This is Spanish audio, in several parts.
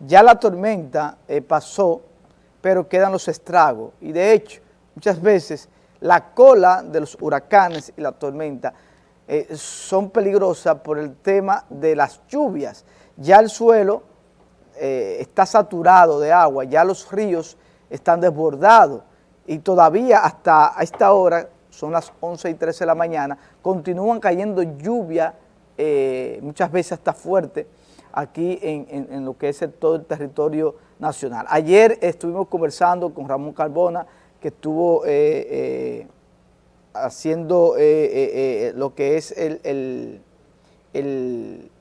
ya la tormenta eh, pasó, pero quedan los estragos. Y de hecho, muchas veces la cola de los huracanes y la tormenta eh, son peligrosas por el tema de las lluvias. Ya el suelo eh, está saturado de agua, ya los ríos están desbordados y todavía hasta esta hora, son las 11 y 13 de la mañana, continúan cayendo lluvia, muchas veces hasta fuerte, aquí en, lo que es todo el territorio nacional. Ayer estuvimos conversando con Ramón Carbona, que estuvo haciendo eh, eh, eh, lo que es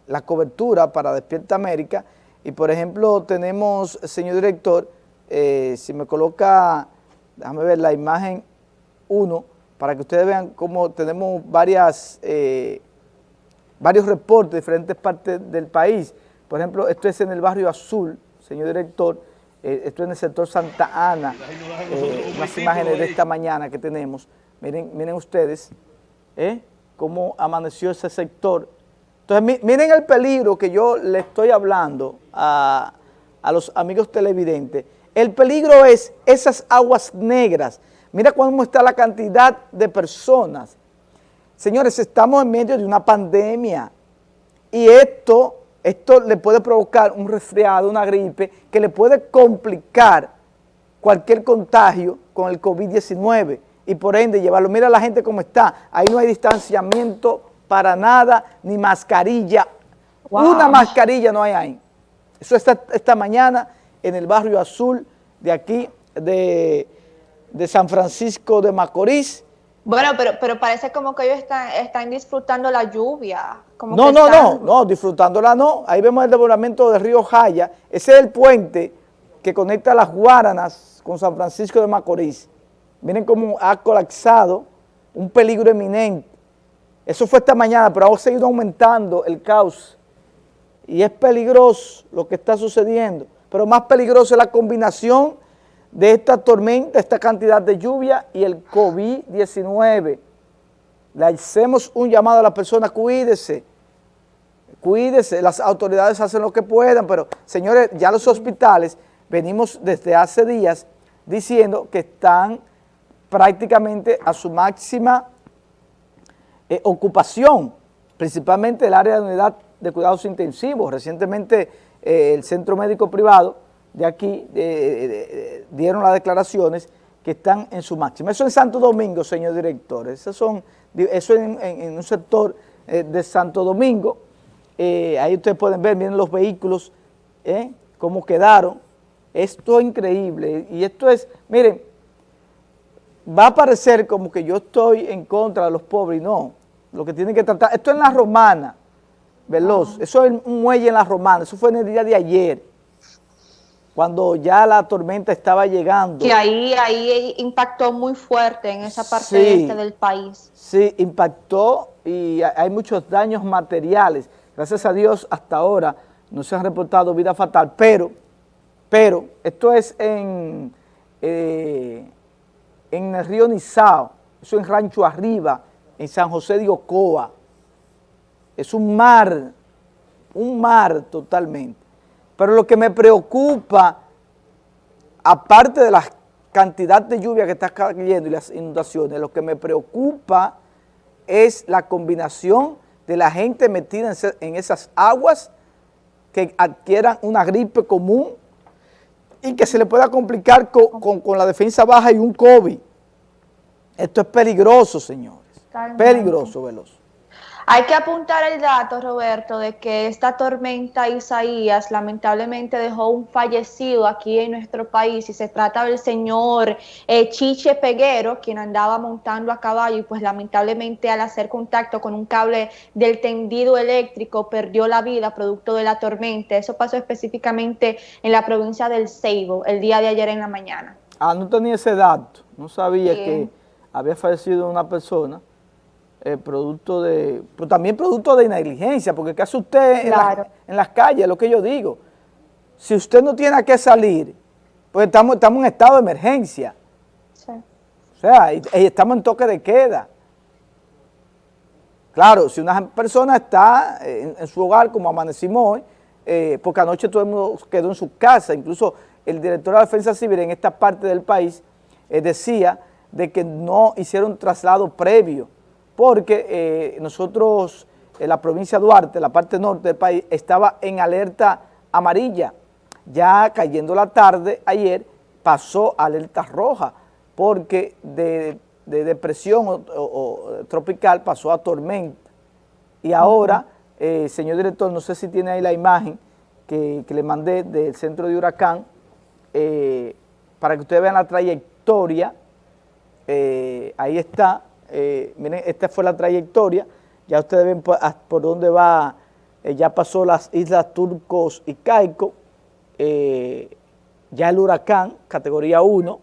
la cobertura para Despierta América y por ejemplo tenemos, señor director, si me coloca, déjame ver la imagen 1, para que ustedes vean cómo tenemos varias, varios reportes de diferentes partes del país. Por ejemplo, esto es en el barrio Azul, señor director, esto es en el sector Santa Ana, unas imágenes de esta mañana que tenemos. Miren, miren ustedes ¿eh? cómo amaneció ese sector. Entonces, miren el peligro que yo le estoy hablando a, los amigos televidentes. El peligro es esas aguas negras. Mira cómo está la cantidad de personas. Señores, estamos en medio de una pandemia y esto, esto le puede provocar un resfriado, una gripe, que le puede complicar cualquier contagio con el COVID-19 y por ende llevarlo. Mira la gente cómo está, ahí no hay distanciamiento para nada, ni mascarilla, una mascarilla no hay ahí. Eso está esta mañana en el barrio azul de aquí, de, San Francisco de Macorís. Bueno, pero, pero parece como que ellos están, están disfrutando la lluvia. no, no, no, no, disfrutándola no. Ahí vemos el desbordamiento del río Jaya. Ese es el puente que conecta las Guaranas con San Francisco de Macorís. Miren cómo ha colapsado, un peligro eminente. Eso fue esta mañana, pero ha seguido aumentando el caos. Y es peligroso lo que está sucediendo. Pero más peligroso es la combinación de esta tormenta, esta cantidad de lluvia y el COVID-19. Le hacemos un llamado a la persona, cuídese, cuídese, las autoridades hacen lo que puedan, pero señores, ya los hospitales venimos desde hace días diciendo que están prácticamente a su máxima eh, ocupación, principalmente el área de unidad de cuidados intensivos. Recientemente eh, el centro médico privado de aquí dieron las declaraciones que están en su máxima. Eso en Santo Domingo, señor director, eso, son, eso en, un sector eh, de Santo Domingo, ahí ustedes pueden ver, miren los vehículos, cómo quedaron, esto es increíble, y esto es, miren, va a parecer como que yo estoy en contra de los pobres, no, lo que tienen que tratar, esto es en la romana, Veloz, eso es un muelle en la romana, eso fue en el día de ayer, cuando ya la tormenta estaba llegando. Que ahí, ahí impactó muy fuerte en esa parte este del país. Sí, impactó y hay muchos daños materiales, gracias a Dios hasta ahora no se han reportado vida fatal, pero, pero esto es en... Eh, en el río Nizao, eso en Rancho Arriba, en San José de Ocoa. Es un mar, un mar totalmente. Pero lo que me preocupa, aparte de la cantidad de lluvia que está cayendo y las inundaciones, lo que me preocupa es la combinación de la gente metida en esas aguas que adquieran una gripe común y que se le pueda complicar con, la defensa baja y un COVID. Esto es peligroso, señores. Peligroso, Veloz. Hay que apuntar el dato, Roberto, de que esta tormenta Isaías lamentablemente dejó un fallecido aquí en nuestro país y se trata del señor eh, Chiche Peguero, quien andaba montando a caballo y pues lamentablemente al hacer contacto con un cable del tendido eléctrico perdió la vida producto de la tormenta. Eso pasó específicamente en la provincia del Ceibo el día de ayer en la mañana. Ah, no tenía ese dato, no sabía que había fallecido una persona eh, producto de, pero también producto de negligencia, porque ¿qué hace usted en, las calles? Lo que yo digo. Si usted no tiene que salir, pues estamos, estamos en estado de emergencia. Sí. O sea, y, estamos en toque de queda. Claro, si una persona está en, su hogar, como amanecimos hoy, eh, porque anoche todo el mundo quedó en su casa, incluso el director de la Defensa Civil en esta parte del país eh, decía de que no hicieron traslado previo, porque eh, nosotros, en la provincia de Duarte, la parte norte del país, estaba en alerta amarilla. Ya cayendo la tarde, ayer, pasó a alerta roja, porque de, depresión o, tropical pasó a tormenta. Y ahora, eh, señor director, no sé si tiene ahí la imagen que, le mandé del centro de huracán, eh, para que ustedes vean la trayectoria, eh, ahí está, miren, esta fue la trayectoria, ya ustedes ven por, por dónde va, ya pasó las islas Turcos y Caico, ya el huracán, categoría 1,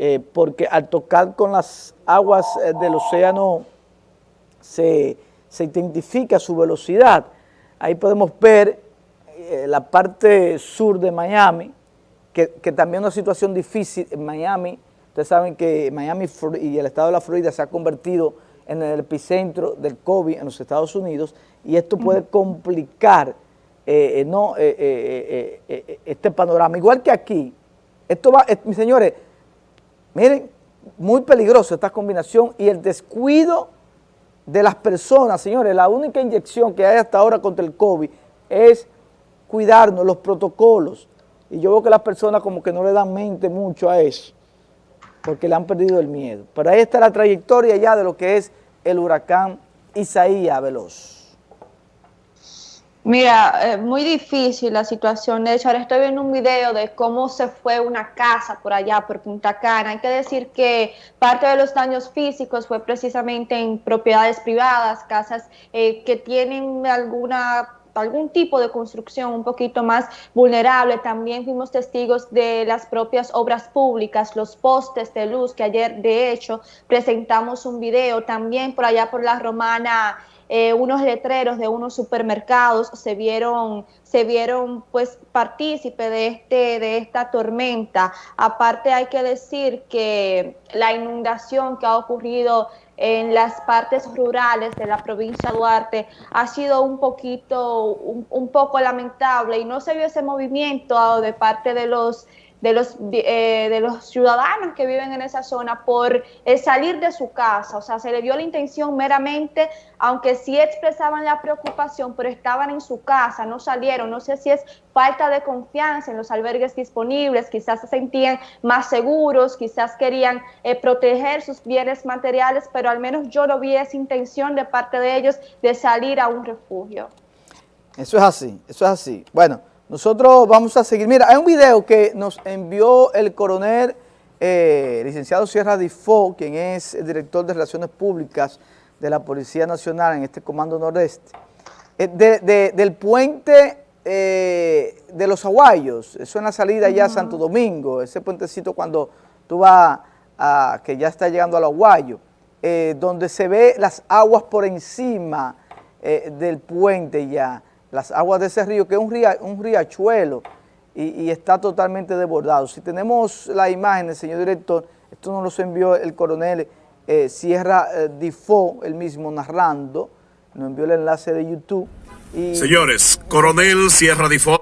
eh, porque al tocar con las aguas eh, del océano se, identifica su velocidad. Ahí podemos ver eh, la parte sur de Miami, que, que también es una situación difícil en Miami. Ustedes saben que Miami y el estado de la Florida se ha convertido en el epicentro del COVID en los Estados Unidos y esto puede complicar no, este panorama. Igual que aquí, esto va, mis señores, miren, muy peligroso esta combinación y el descuido de las personas, señores, la única inyección que hay hasta ahora contra el COVID es cuidarnos, los protocolos. Y yo veo que las personas como que no le dan mente mucho a eso, porque le han perdido el miedo. Pero ahí está la trayectoria ya de lo que es el huracán Isaías Veloz. Mira, eh, muy difícil la situación. De hecho, ahora estoy viendo un video de cómo se fue una casa por allá, por Punta Cana. Hay que decir que parte de los daños físicos fue precisamente en propiedades privadas, casas eh, que tienen alguna algún tipo de construcción un poquito más vulnerable. También fuimos testigos de las propias obras públicas, los postes de luz, que ayer de hecho presentamos un video también por allá por la Romana eh, unos letreros de unos supermercados se vieron, se vieron pues partícipe de, este, de esta tormenta. Aparte hay que decir que la inundación que ha ocurrido en las partes rurales de la provincia de Duarte ha sido un poquito, un poco lamentable y no se vio ese movimiento de parte de los de los, eh, de los ciudadanos que viven en esa zona por eh, salir de su casa. O sea, se le dio la intención meramente, aunque sí expresaban la preocupación, pero estaban en su casa, no salieron. No sé si es falta de confianza en los albergues disponibles, quizás se sentían más seguros, quizás querían eh, proteger sus bienes materiales, pero al menos yo no vi esa intención de parte de ellos de salir a un refugio. Eso es así, eso es así. Bueno, nosotros vamos a seguir. Mira, hay un video que nos envió el coronel eh, licenciado Sierra Difo, quien es el director de Relaciones Públicas de la Policía Nacional en este Comando Nordeste, eh, del puente eh, de los Aguayos, eso en la salida ya a Santo Domingo, ese puentecito cuando tú vas a, que ya está llegando al Aguayo, donde se ve las aguas por encima del puente ya las aguas de ese río, que es un, un riachuelo y, está totalmente desbordado. Si tenemos la imagen, señor director, esto nos lo envió el coronel eh, Sierra eh, Difo, el mismo narrando, nos envió el enlace de YouTube. Señores, coronel Sierra Difo,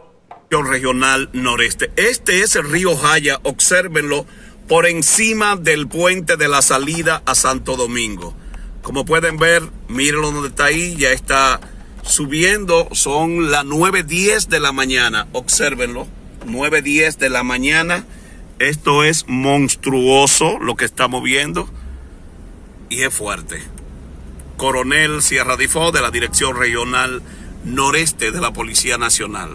regional noreste. Este es el río Jaya, obsérvenlo, por encima del puente de la salida a Santo Domingo. Como pueden ver, mírenlo donde está ahí, ya está subiendo, son las 9.10 de la mañana, obsérvenlo, 9.10 de la mañana, esto es monstruoso lo que estamos viendo y es fuerte. Coronel Sierra Difo de la Dirección Regional Noreste de la Policía Nacional.